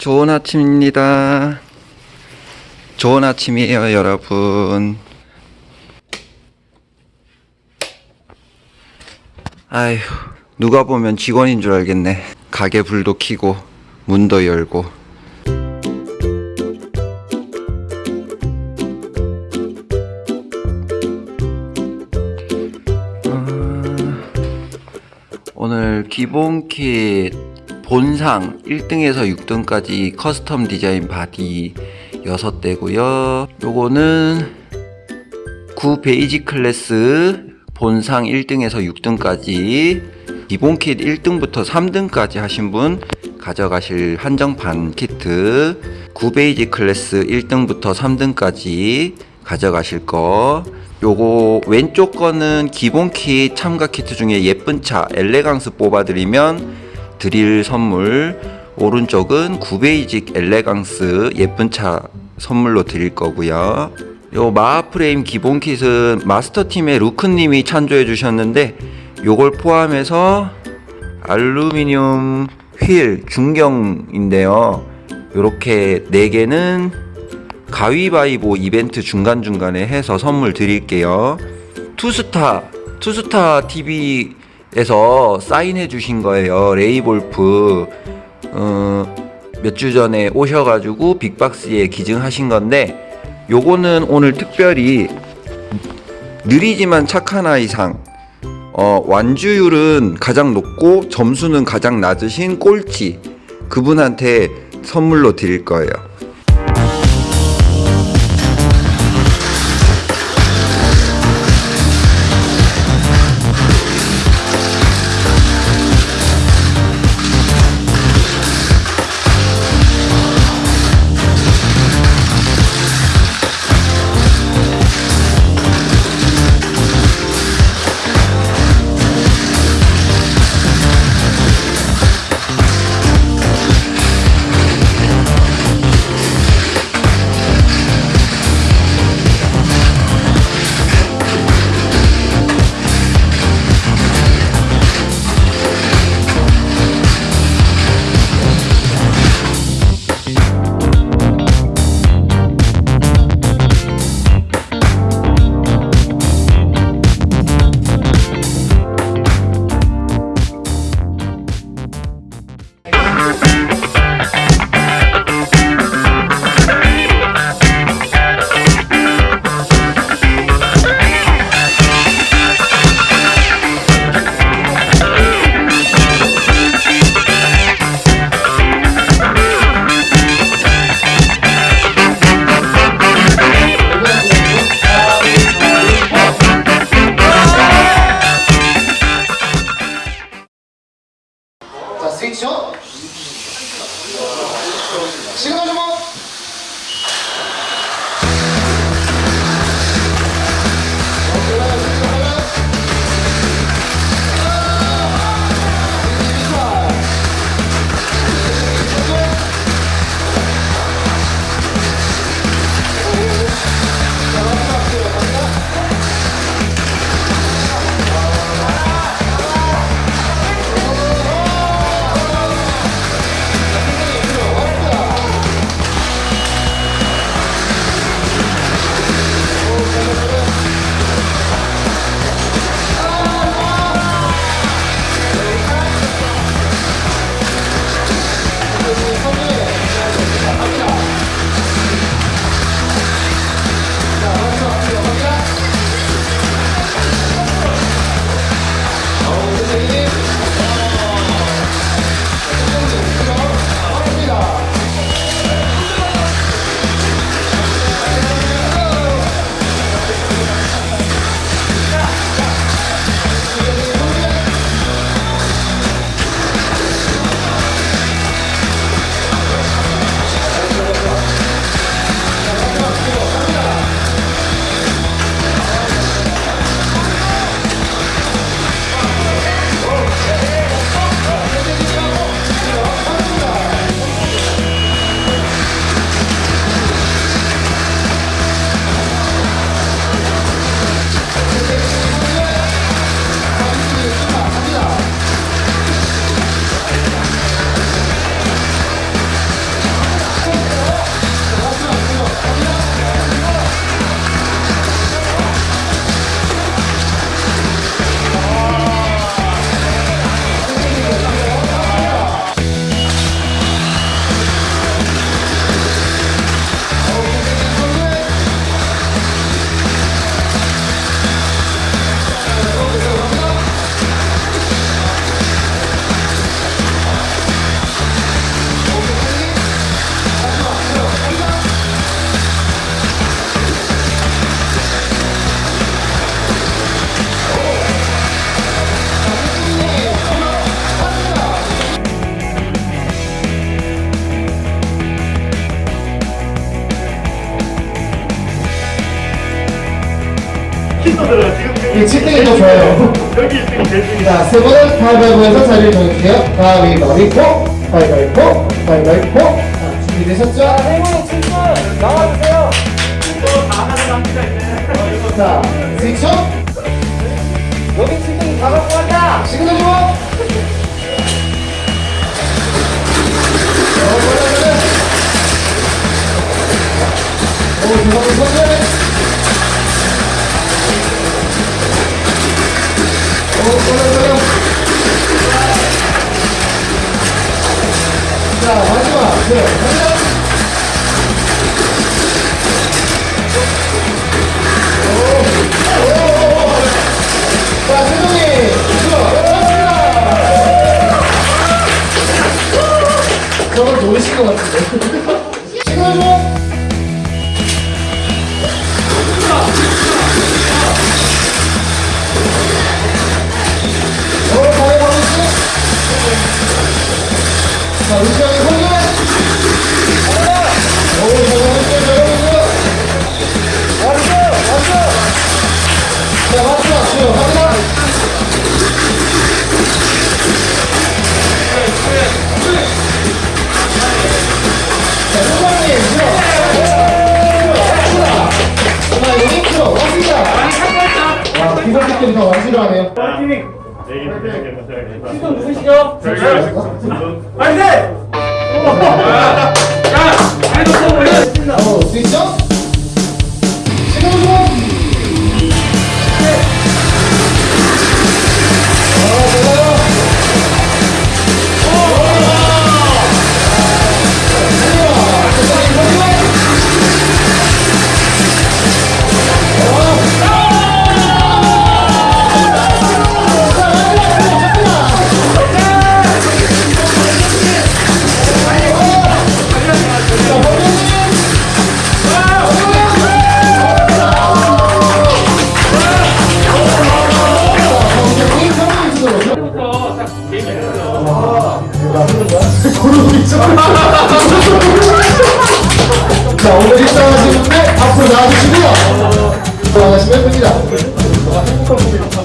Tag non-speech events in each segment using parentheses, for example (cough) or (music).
좋은 아침입니다. 좋은 아침이에요, 여러분. 아휴, 누가 보면 직원인 줄 알겠네. 가게 불도 켜고, 문도 열고. 오늘 기본 킷 본상 1등에서 6등까지 custom design body 6대고요. 요거는 9 basic class 본상 1등에서 6등까지 기본 킷 1등부터 3등까지 하신 분 가져가실 한정판 키트 9 basic class 1등부터 3등까지 가져가실 거 요거 왼쪽 거는 기본 킷 참가 키트 중에 예쁜 차 엘레강스 뽑아드리면 드릴 선물 오른쪽은 구베이직 엘레강스 예쁜 차 선물로 드릴 거고요 요 마하프레임 기본 킷은 마스터팀의 루크님이 찬조해 주셨는데 요걸 포함해서 알루미늄 휠 중경인데요 요렇게 4개는 가위바위보 이벤트 중간중간에 해서 선물 드릴게요. 투스타, 투스타 TV 에서 사인해 주신 거예요. 레이볼프. 어, 몇 주 전에 오셔가지고 빅박스에 기증하신 건데, 요거는 오늘 특별히 느리지만 착한 아이상, 어, 완주율은 가장 높고 점수는 가장 낮으신 꼴찌, 그분한테 선물로 드릴 거예요. 이게 7등이 더 좋아요. 여기 1등, 1등이. 자, 세 번은 가위바위보에서 자리를 정해주세요. 가위바위보, 가위바위보, 가위바위보. 자, 준비되셨죠? 행운의 칠순 나와주세요. 다 하는 한계가 있네. 자, 스위치 온! 여기 7등이 다 갖고 간다. 시그널 주목! 오, 죄송합니다. 자, 마지막. 네, 마지막. 자, 세종이. 들어. 저걸 노리신 것 같은데. (laughs) 사님들이 더 완수를 하네요. 되겠다. 칠순 누구시죠? 파이팅! 어, 스위치 온. 시그 자, 오늘 분들 앞으로 나와주시고요. 나가시면 됩니다.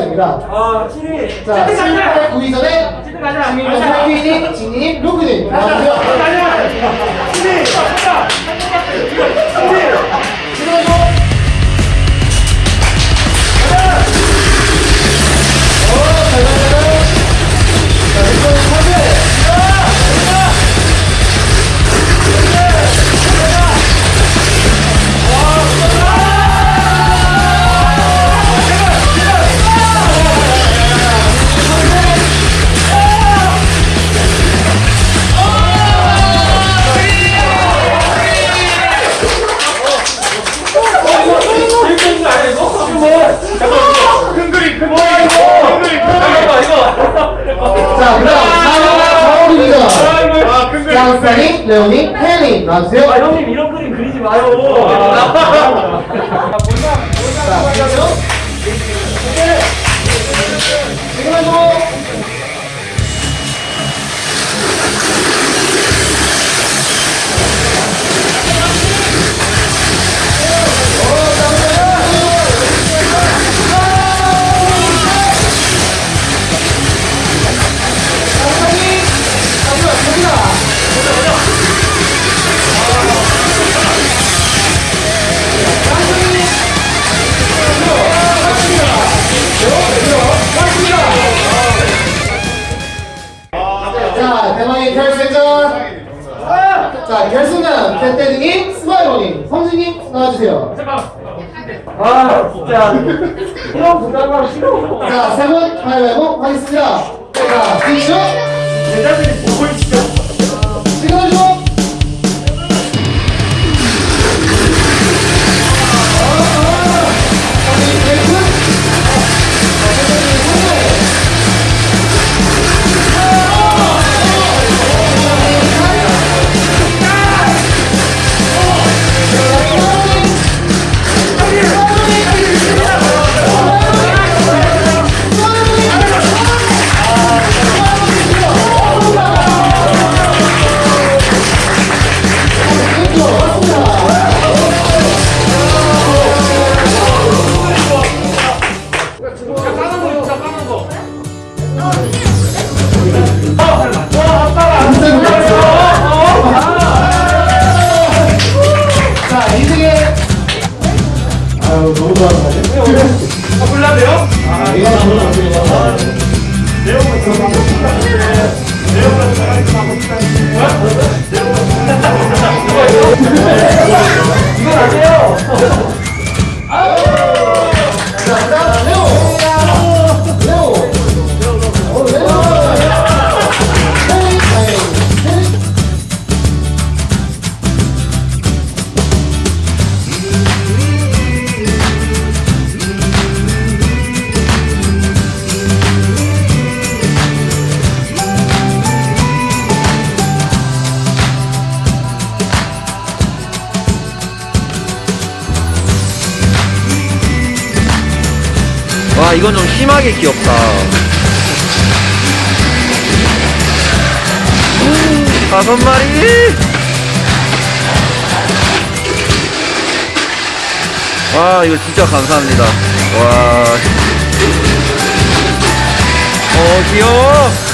됩니다. 아, 7위. 자, 7위, 8, 9위전에 칠등 가자. 지민이는 상규님, 진이님, 루크님. 가자. 7위. 가자. 7위. 레오님, 혜연님 나와주세요. 아, 형님 이런 그림 그리지 마요. 자, 지금 지금 캣데드님, 스마일머님, 성진님 나와주세요. 아, 진짜. 이런 부담감 싫어. 자, 세분 가위바위보 하겠습니다. 자, 뒤죠 와 이건 좀 심하게 귀엽다. 음, 다섯 마리. 와 이거 진짜 감사합니다. 와. 어, 귀여워.